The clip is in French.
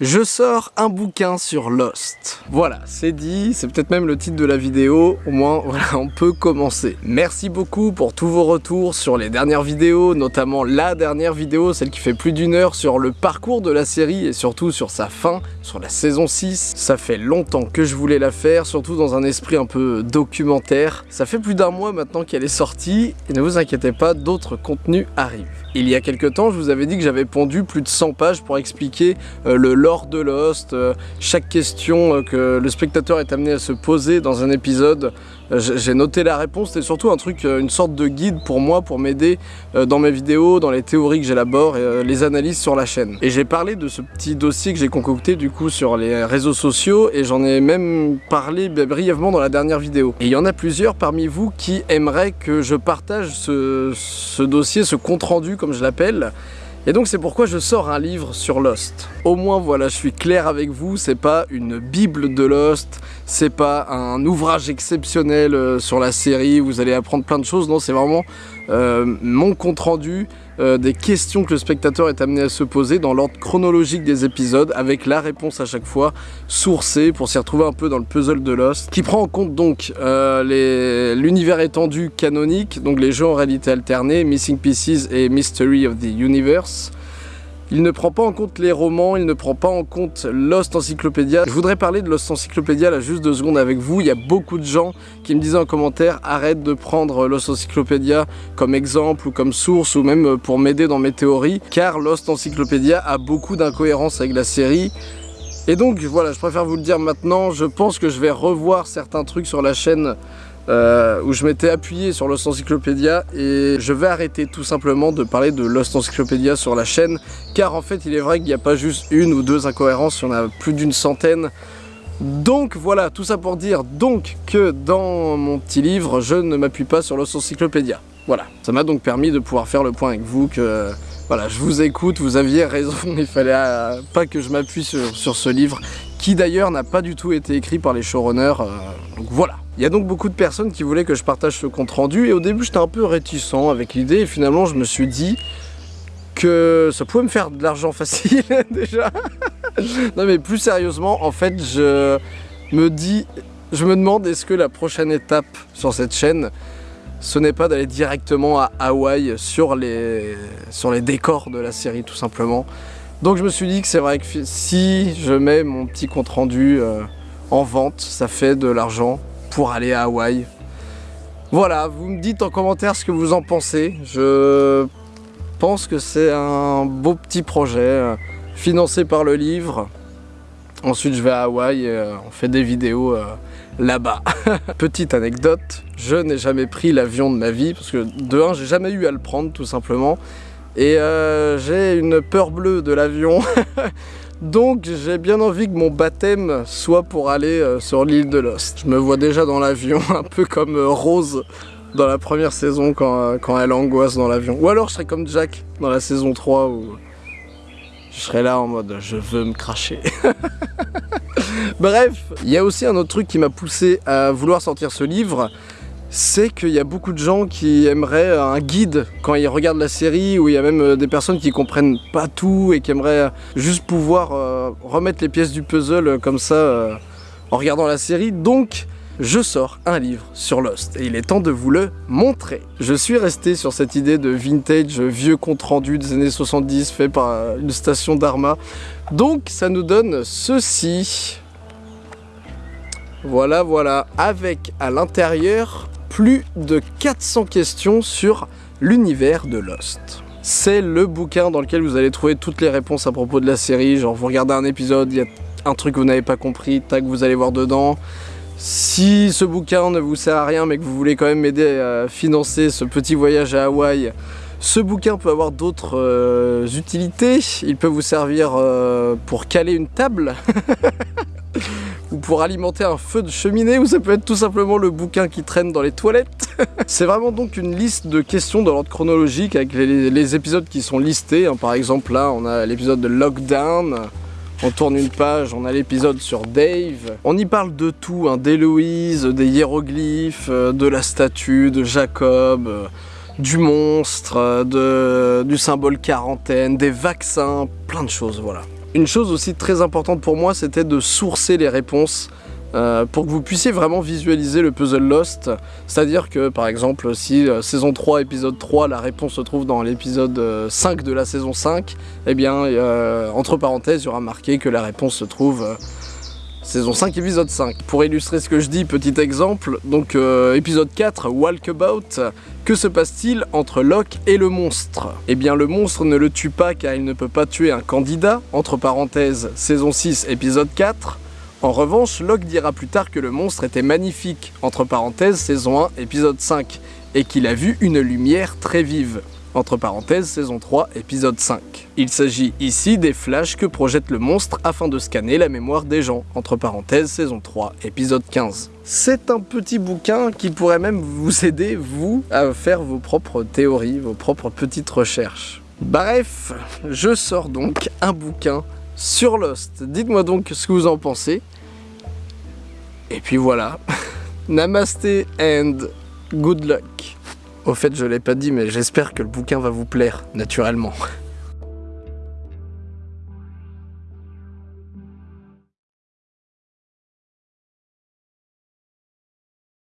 Je sors un bouquin sur Lost. Voilà, c'est dit, c'est peut-être même le titre de la vidéo, au moins voilà, on peut commencer. Merci beaucoup pour tous vos retours sur les dernières vidéos, notamment la dernière vidéo, celle qui fait plus d'une heure sur le parcours de la série et surtout sur sa fin, sur la saison 6. Ça fait longtemps que je voulais la faire, surtout dans un esprit un peu documentaire. Ça fait plus d'un mois maintenant qu'elle est sortie, et ne vous inquiétez pas, d'autres contenus arrivent. Il y a quelques temps, je vous avais dit que j'avais pondu plus de 100 pages pour expliquer euh, le lore de Lost, euh, chaque question euh, que le spectateur est amené à se poser dans un épisode. J'ai noté la réponse, c'était surtout un truc, une sorte de guide pour moi, pour m'aider dans mes vidéos, dans les théories que j'élabore les analyses sur la chaîne. Et j'ai parlé de ce petit dossier que j'ai concocté du coup sur les réseaux sociaux et j'en ai même parlé brièvement dans la dernière vidéo. Et il y en a plusieurs parmi vous qui aimeraient que je partage ce, ce dossier, ce compte rendu comme je l'appelle. Et donc c'est pourquoi je sors un livre sur Lost. Au moins voilà, je suis clair avec vous, c'est pas une bible de Lost, c'est pas un ouvrage exceptionnel euh, sur la série, vous allez apprendre plein de choses, non c'est vraiment euh, mon compte rendu euh, des questions que le spectateur est amené à se poser dans l'ordre chronologique des épisodes avec la réponse à chaque fois sourcée pour s'y retrouver un peu dans le puzzle de Lost qui prend en compte donc l'univers étendu canonique, donc les jeux en réalité alternée, Missing Pieces et Mystery of the Universe il ne prend pas en compte les romans, il ne prend pas en compte Lost Encyclopedia. Je voudrais parler de Lost Encyclopedia là juste deux secondes avec vous. Il y a beaucoup de gens qui me disaient en commentaire arrête de prendre Lost Encyclopedia comme exemple ou comme source ou même pour m'aider dans mes théories car Lost Encyclopedia a beaucoup d'incohérences avec la série. Et donc voilà, je préfère vous le dire maintenant, je pense que je vais revoir certains trucs sur la chaîne euh, où je m'étais appuyé sur Lost Encyclopedia et je vais arrêter tout simplement de parler de Lost Encyclopedia sur la chaîne car en fait il est vrai qu'il n'y a pas juste une ou deux incohérences, il y en a plus d'une centaine donc voilà, tout ça pour dire donc que dans mon petit livre, je ne m'appuie pas sur Lost Encyclopedia. Voilà, ça m'a donc permis de pouvoir faire le point avec vous que voilà, je vous écoute, vous aviez raison, il fallait euh, pas que je m'appuie sur, ce livre qui d'ailleurs n'a pas du tout été écrit par les showrunners, euh, donc voilà. Il y a donc beaucoup de personnes qui voulaient que je partage ce compte rendu et au début j'étais un peu réticent avec l'idée et finalement je me suis dit que ça pouvait me faire de l'argent facile déjà. non mais plus sérieusement en fait je me dis, je me demande est-ce que la prochaine étape sur cette chaîne ce n'est pas d'aller directement à Hawaï sur les, sur les décors de la série tout simplement? Donc je me suis dit que c'est vrai que si je mets mon petit compte rendu euh, en vente, ça fait de l'argent pour aller à Hawaï. Voilà, vous me dites en commentaire ce que vous en pensez. Je pense que c'est un beau petit projet euh, financé par le livre. Ensuite je vais à Hawaï et euh, on fait des vidéos euh, là-bas. Petite anecdote, je n'ai jamais pris l'avion de ma vie parce que de un j'ai jamais eu à le prendre tout simplement. Et j'ai une peur bleue de l'avion Donc j'ai bien envie que mon baptême soit pour aller euh, sur l'île de Lost. Je me vois déjà dans l'avion, un peu comme euh, Rose dans la première saison quand, euh, quand elle angoisse dans l'avion. Ou alors je serais comme Jack dans la saison 3 où je serais là en mode je veux me cracher. Bref, il y a aussi un autre truc qui m'a poussé à vouloir sortir ce livre, c'est qu'il y a beaucoup de gens qui aimeraient un guide quand ils regardent la série, ou il y a même euh, des personnes qui comprennent pas tout et qui aimeraient juste pouvoir euh, remettre les pièces du puzzle euh, comme ça en regardant la série. Donc, je sors un livre sur Lost et il est temps de vous le montrer. Je suis resté sur cette idée de vintage vieux compte rendu des années 70 fait par une station d'Arma. Donc ça nous donne ceci. Voilà, voilà, avec à l'intérieur plus de 400 questions sur l'univers de Lost. C'est le bouquin dans lequel vous allez trouver toutes les réponses à propos de la série, genre vous regardez un épisode, il y a un truc que vous n'avez pas compris, tac, vous allez voir dedans. Si ce bouquin ne vous sert à rien mais que vous voulez quand même m'aider à financer ce petit voyage à Hawaï, ce bouquin peut avoir d'autres euh, utilités. Il peut vous servir euh, pour caler une table pour alimenter un feu de cheminée, ou ça peut être tout simplement le bouquin qui traîne dans les toilettes. C'est vraiment donc une liste de questions dans l'ordre chronologique avec les, épisodes qui sont listés. Hein. Par exemple là, on a l'épisode de Lockdown, on tourne une page, on a l'épisode sur Dave. On y parle de tout, hein, d'Héloïse, des hiéroglyphes, euh, de la statue, de Jacob, euh, du monstre, euh, du symbole quarantaine, des vaccins, plein de choses, voilà. Une chose aussi très importante pour moi, c'était de sourcer les réponses euh, pour que vous puissiez vraiment visualiser le puzzle Lost. C'est-à-dire que, par exemple, si euh, saison 3, épisode 3, la réponse se trouve dans l'épisode 5 de la saison 5, eh bien, entre parenthèses, il y aura marqué que la réponse se trouve saison 5, épisode 5. Pour illustrer ce que je dis, petit exemple, donc euh, épisode 4, Walkabout, que se passe-t-il entre Locke et le monstre? Eh bien le monstre ne le tue pas car il ne peut pas tuer un candidat, entre parenthèses, saison 6, épisode 4. En revanche, Locke dira plus tard que le monstre était magnifique, entre parenthèses, saison 1, épisode 5, et qu'il a vu une lumière très vive entre parenthèses saison 3, épisode 5. Il s'agit ici des flashs que projette le monstre afin de scanner la mémoire des gens, entre parenthèses saison 3, épisode 15. C'est un petit bouquin qui pourrait même vous aider, vous, à faire vos propres théories, vos propres petites recherches. Bref, je sors donc un bouquin sur Lost. Dites-moi donc ce que vous en pensez. Et puis voilà. Namaste and good luck. Au fait, je l'ai pas dit, mais j'espère que le bouquin va vous plaire, naturellement.